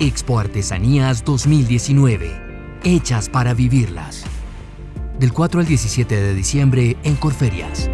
Expo Artesanías 2019. Hechas para vivirlas. Del 4 al 17 de diciembre en Corferias.